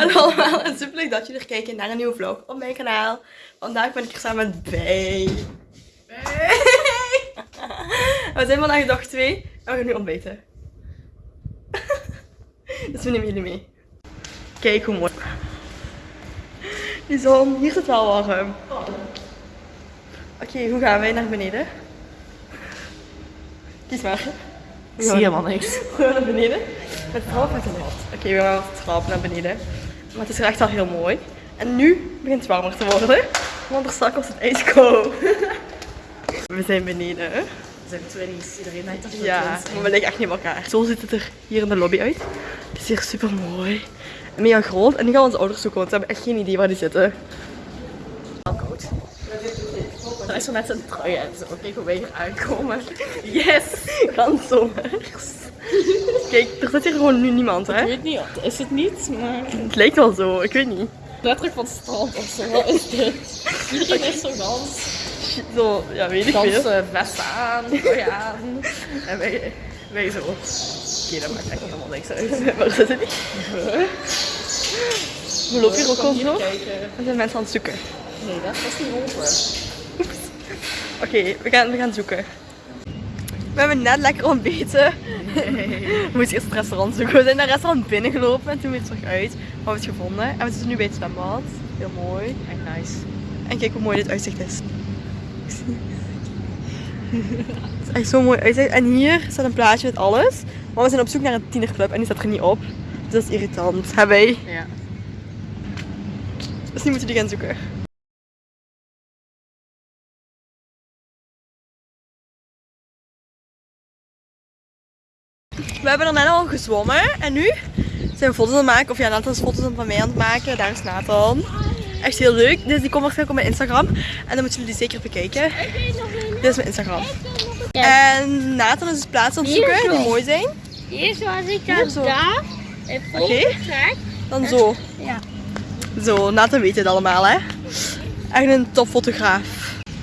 Hallo allemaal en super leuk dat jullie er kijken naar een nieuwe vlog op mijn kanaal. Vandaag ben ik hier samen met Bij. We zijn vandaag dag 2 en we gaan nu ontbijten. dus we nemen jullie mee. Kijk hoe mooi. Die zon, hier zit wel warm. Oké, hoe gaan wij naar beneden? Kies maar. Ik zie helemaal niks. We gaan naar beneden. Met trap met de? Oké, we gaan de trap naar beneden. Maar het is er echt al heel mooi. En nu begint het warmer te worden. Want er straks was het ijskoud. We zijn beneden. We zijn twinnies. Iedereen denkt dat we Ja, maar we liggen echt niet op elkaar. Zo ziet het er hier in de lobby uit. Het is hier super mooi. En mega groot. En nu gaan we onze ouders zoeken, want ze hebben echt geen idee waar die zitten. zijn. koud. Er is er net een trui uit. Zo, kijk hoe wij hier aankomen. Yes! Ganz zomers. Kijk, er zit hier gewoon nu niemand, Ik hè? weet niet, is het niet, maar Het lijkt wel zo, ik weet niet. letterlijk van het strand of zo. Wat is dit? Iedereen is zo gans. Zo, ja, weet ik veel. Ganse vesten aan, aan. En wij, wij zo. Oké, dat maakt echt helemaal niks uit. Waar zitten die? We lopen hier ook al zo. kijken. Er zijn mensen aan het zoeken. Nee, dat was niet open. Oké, we, gaan, we gaan zoeken. We hebben net lekker ontbeten. We moesten eerst het restaurant zoeken. We zijn naar het restaurant binnengelopen en toen weer terug uit. Maar we hebben het gevonden. En we zitten nu bij het zwembad. Heel mooi. Echt nice. En kijk hoe mooi dit uitzicht is. Het is echt zo'n mooi uitzicht. En hier staat een plaatje met alles. Maar we zijn op zoek naar een tienerclub en die staat er niet op. Dus dat is irritant. Hebben wij. Ja. Dus nu moeten we die gaan zoeken. We hebben er net al gezwommen en nu zijn we foto's aan het maken. Of ja, Nathan is foto's van mij aan het maken. Daar is Nathan. Echt heel leuk. Dus die komt waarschijnlijk op mijn Instagram. En dan moeten jullie die zeker bekijken. Dit is mijn Instagram. En Nathan is dus plaatsen aan het Hier zoeken die mooi zijn. Eerst was ik Hier dan zo. daar. Oké. Dan zo. Ja. Zo, Nathan weet het allemaal hè. Echt een topfotograaf.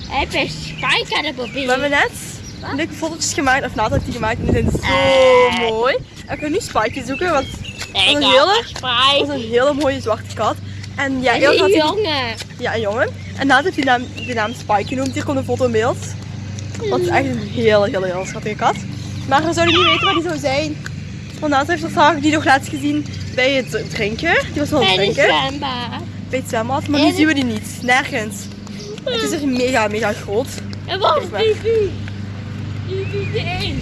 Heb je spijker de We hebben net leuke fotootjes gemaakt, of heeft die gemaakt en die zijn zo Eh. mooi. En we kunnen nu Spike zoeken, want Ik een heb hele- een dat is een hele mooie zwarte kat. En ja, En eerst had die hij, jongen. ja, een jongen. En Nathan heeft die naam, die naam Spike genoemd. Hier komt een foto in beeld. Dat is echt een hele, hele, hele schattige kat. Maar we zouden niet weten waar die zou zijn. Want Nathan heeft die nog laatst gezien bij het drinken. Die was wel aan het En die drinken. zwembad. Bij het zwembad, maar nu En- zien we die niet. Nergens. Het is echt mega, mega groot. En wat is die één.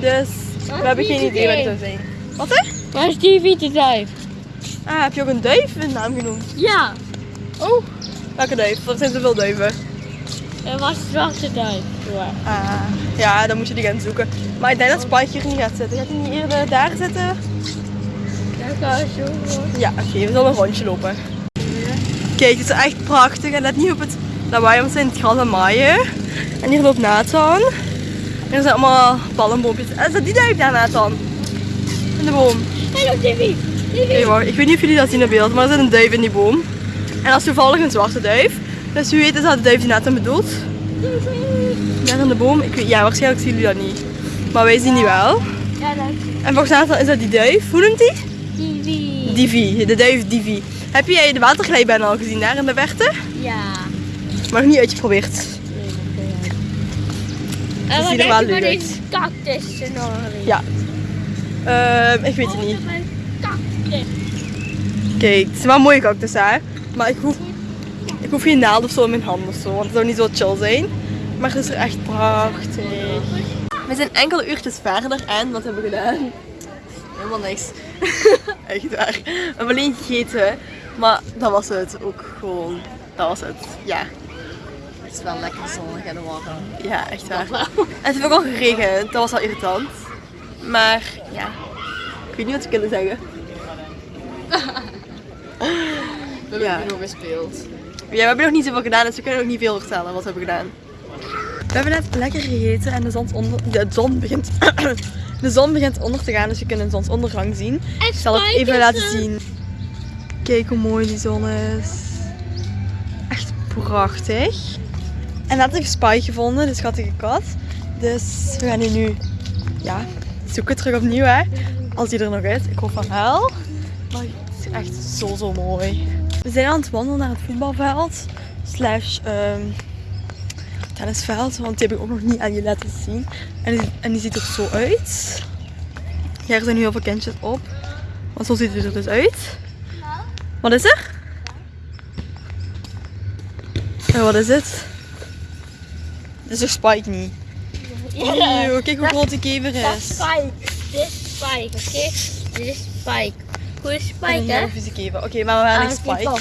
Dus we hebben geen idee idee. zou zijn. Wat hè? Waar is die de duif? Ah, heb je ook een duif een naam genoemd? Ja. Oh, welke duif? Er zijn zoveel duiven. En wat is de zwarte duif? Ja. Ah, ja, dan moet je die gaan zoeken. Maar ik denk dat Spike hier niet gaat zitten. Gaat hij niet eerder daar zitten? Ja, oké, we zullen een rondje lopen. Kijk, het is echt prachtig. En let niet op het lawaai, want zijn het gras het maaien. En hier loopt Nathan. En er zijn allemaal palmboompjes. En staat die duif daar, Nathan? In de boom. Oké, vie. wacht. Ik weet niet of jullie dat zien in beeld, maar er zit een duif in die boom. En dat is toevallig een zwarte duif. Dus wie weet is dat de duif die Nathan bedoelt. Die vie. Daar in de boom. Ik weet, ja, waarschijnlijk zien jullie dat niet. Maar wij zien die wel. Ja, dat En volgens Nathan is dat die duif. Hoe noemt die? vie. Divi. De duif Divi. Heb jij de waterglijbaan al gezien daar in de verte? Ja. Maar nog niet uitgeprobeerd. En wat ziet er denk wel leuk uit. cactus? Ja. Ehm, ik weet het niet. Kijk, het is wel een mooie cactus hè. Maar ik hoef, ik hoef geen naald of zo in mijn hand of zo. Want het zou niet zo chill zijn. Maar het is er echt prachtig. We zijn enkele uurtjes verder en wat hebben we gedaan? Helemaal niks. echt waar. We hebben alleen gegeten. Maar dat was het ook gewoon. Dat was het. Ja. Het is wel lekker zonnig en warm. Ja, echt waar. En het heeft ook al geregend, dat was wel irritant. Maar ja, ik weet niet wat we kunnen zeggen. We hebben Ja. nog gespeeld. Ja, we hebben nog niet zoveel gedaan, dus we kunnen ook niet veel vertellen wat we hebben gedaan. We hebben net lekker gegeten en de zon, onder, de zon begint de zon begint onder te gaan, dus je kunt een zonsondergang zien. En Ik zal het even laten zien. Kijk hoe mooi die zon is. Echt prachtig. En net heb ik gevonden, de schattige kat. Dus we gaan die nu ja, zoeken terug opnieuw hè. Als die er nog is. Ik hoop van wel. Maar is echt zo zo mooi. We zijn aan het wandelen naar het voetbalveld. Slash ehm, tennisveld. Want die heb ik ook nog niet aan je laten zien. En die, en die ziet er zo uit. Ja, er zijn nu heel veel kindjes op. Want zo ziet het er dus uit. Wat is er? Eh, wat is het? Dit is toch Spike niet? Eeuw, kijk hoe groot die kever Dat is is. Spike. Dit is Spike, oké? Dit is Spike. Goeie Een Spike, hè? hele vieze kever. Oké, maar waar Ah, Spike?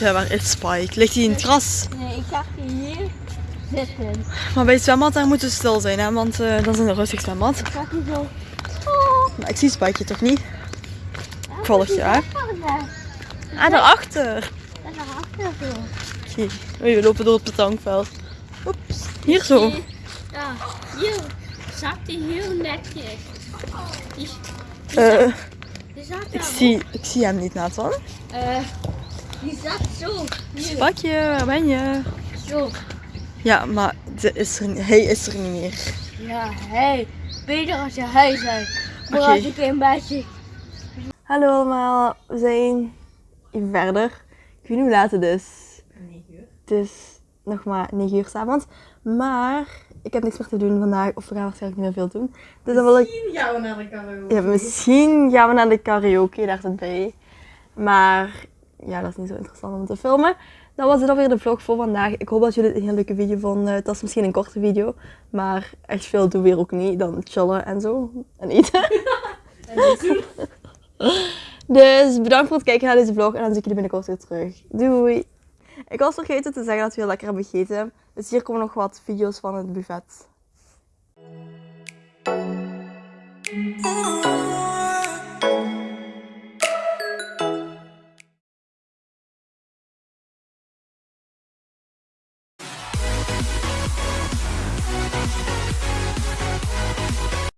Ja, waar is Spike? Ligt hij in het gras? Nee, ik zag die hier zitten. Maar bij het zwembad daar moeten we stil zijn, hè? want eh, dat is een rustig zwembad. Ik zag die zo. Maar ik zie Spike toch niet? Ik volg je, hè? Ah, daarachter. daar achter zo. Oké, Oei, we lopen door het betankveld. Oeps, hier zo. Ja, hier zat hij heel netjes. Die, die, Eh, zat, die zat ik, zie, ik zie hem niet, Nathan. Eh, die zat zo. Hier, Spakje, waar ben je? zo. Ja, maar ze is er, hij is er niet meer. Ja, hé. Beter als je hij zijn. Maar Oké. als ik een beetje... Hallo allemaal, we zijn even verder. Ik weet niet hoe laat het is. 9 uur. Het is nog maar 9 uur s'avonds. Maar ik heb niks meer te doen vandaag, of we gaan waarschijnlijk niet meer veel doen. Dus dan wil ik... Misschien gaan we naar de karaoke. Ja, misschien gaan we naar de karaoke, daar zit bij. Maar ja, dat is niet zo interessant om te filmen. Dat was het alweer de vlog voor vandaag. Ik hoop dat jullie het een heel leuke video vonden. Het was misschien een korte video, maar echt veel doen we weer ook niet. Dan chillen en zo. En eten. dus bedankt voor het kijken naar deze vlog en dan zie ik jullie binnenkort weer terug. Doei! Ik was vergeten te zeggen dat we heel lekker hebben gegeten. Dus hier komen nog wat video's van het buffet. Oh,